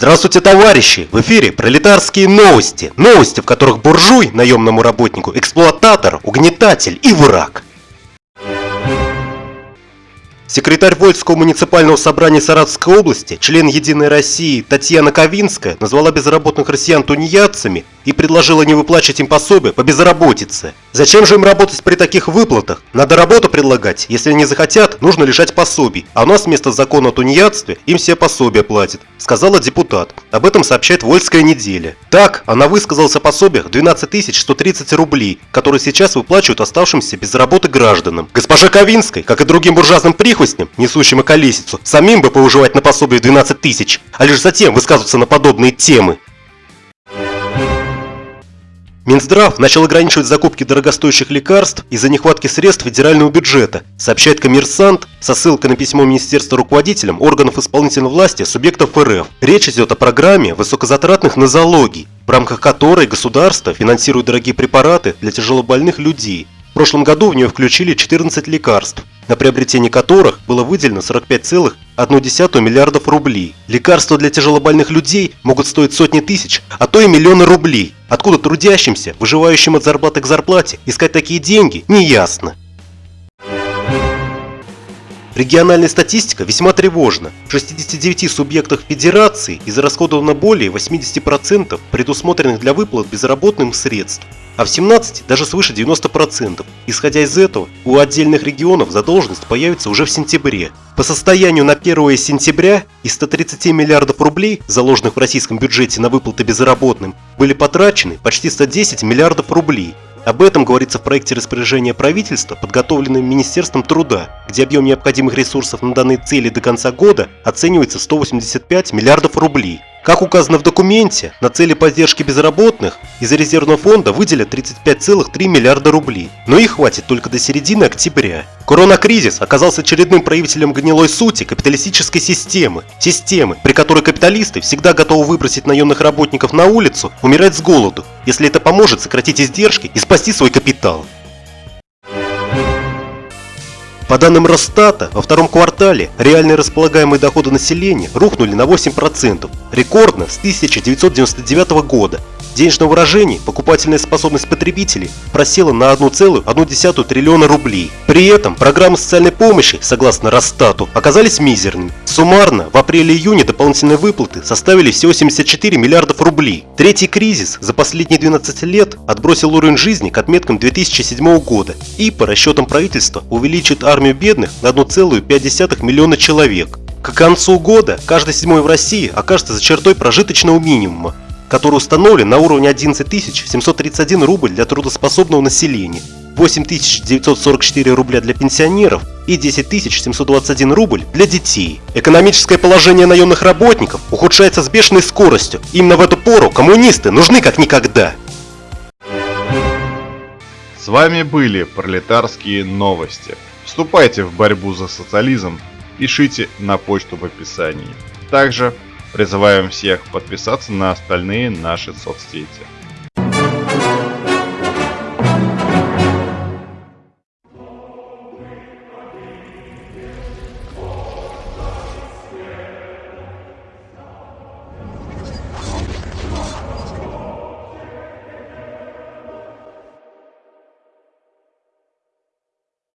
Здравствуйте, товарищи! В эфире пролетарские новости. Новости, в которых буржуй, наемному работнику, эксплуататор, угнетатель и враг. Секретарь Вольского муниципального собрания Саратовской области, член Единой России Татьяна Ковинская назвала безработных россиян тунеядцами и предложила не выплачивать им пособие по безработице. Зачем же им работать при таких выплатах? Надо работу предлагать. Если они захотят, нужно лишать пособий. А у нас вместо закона о тунеядстве им все пособия платят, сказала депутат. Об этом сообщает Вольская неделя. Так, она высказалась о пособиях 12 130 рублей, которые сейчас выплачивают оставшимся без работы гражданам. Госпожа Ковинской, как и другим буржуазным прихвостням, несущим околесицу, самим бы поуживать на пособие 12 тысяч, а лишь затем высказываться на подобные темы. Минздрав начал ограничивать закупки дорогостоящих лекарств из-за нехватки средств федерального бюджета, сообщает коммерсант со ссылкой на письмо Министерства руководителям органов исполнительной власти субъектов РФ. Речь идет о программе высокозатратных нозологий, в рамках которой государство финансирует дорогие препараты для тяжелобольных людей. В прошлом году в нее включили 14 лекарств, на приобретение которых было выделено 45,1 миллиардов рублей. Лекарства для тяжелобольных людей могут стоить сотни тысяч, а то и миллионы рублей. Откуда трудящимся, выживающим от зарплаты к зарплате, искать такие деньги, неясно. Региональная статистика весьма тревожна. В 69 субъектах федерации израсходовано более 80% предусмотренных для выплат безработным средств, а в 17 даже свыше 90%. Исходя из этого, у отдельных регионов задолженность появится уже в сентябре. По состоянию на 1 сентября из 130 миллиардов рублей, заложенных в российском бюджете на выплаты безработным, были потрачены почти 110 миллиардов рублей. Об этом говорится в проекте распоряжения правительства, подготовленном Министерством труда, где объем необходимых ресурсов на данные цели до конца года оценивается в 185 миллиардов рублей. Как указано в документе, на цели поддержки безработных из резервного фонда выделят 35,3 миллиарда рублей, но их хватит только до середины октября. Коронакризис оказался очередным проявителем гнилой сути капиталистической системы. Системы, при которой капиталисты всегда готовы выбросить наемных работников на улицу, умирать с голоду, если это поможет сократить издержки и спасти свой капитал. По данным Росстата, во втором квартале реальные располагаемые доходы населения рухнули на 8%, рекордно с 1999 года. Денежное выражение, покупательная способность потребителей просела на 1,1 триллиона рублей. При этом программы социальной помощи, согласно Росстату, оказались мизерными. Суммарно в апреле-июне дополнительные выплаты составили всего 74 миллиардов рублей. Третий кризис за последние 12 лет отбросил уровень жизни к отметкам 2007 года и, по расчетам правительства, увеличит армию бедных на 1,5 миллиона человек. К концу года каждый седьмой в России окажется за чертой прожиточного минимума, который установлен на уровне 11 731 рубль для трудоспособного населения, 8 944 рубля для пенсионеров и 10 721 рубль для детей. Экономическое положение наемных работников ухудшается с бешеной скоростью. Именно в эту пору коммунисты нужны как никогда. С вами были пролетарские новости. Вступайте в борьбу за социализм, пишите на почту в описании. Также Призываем всех подписаться на остальные наши соцсети.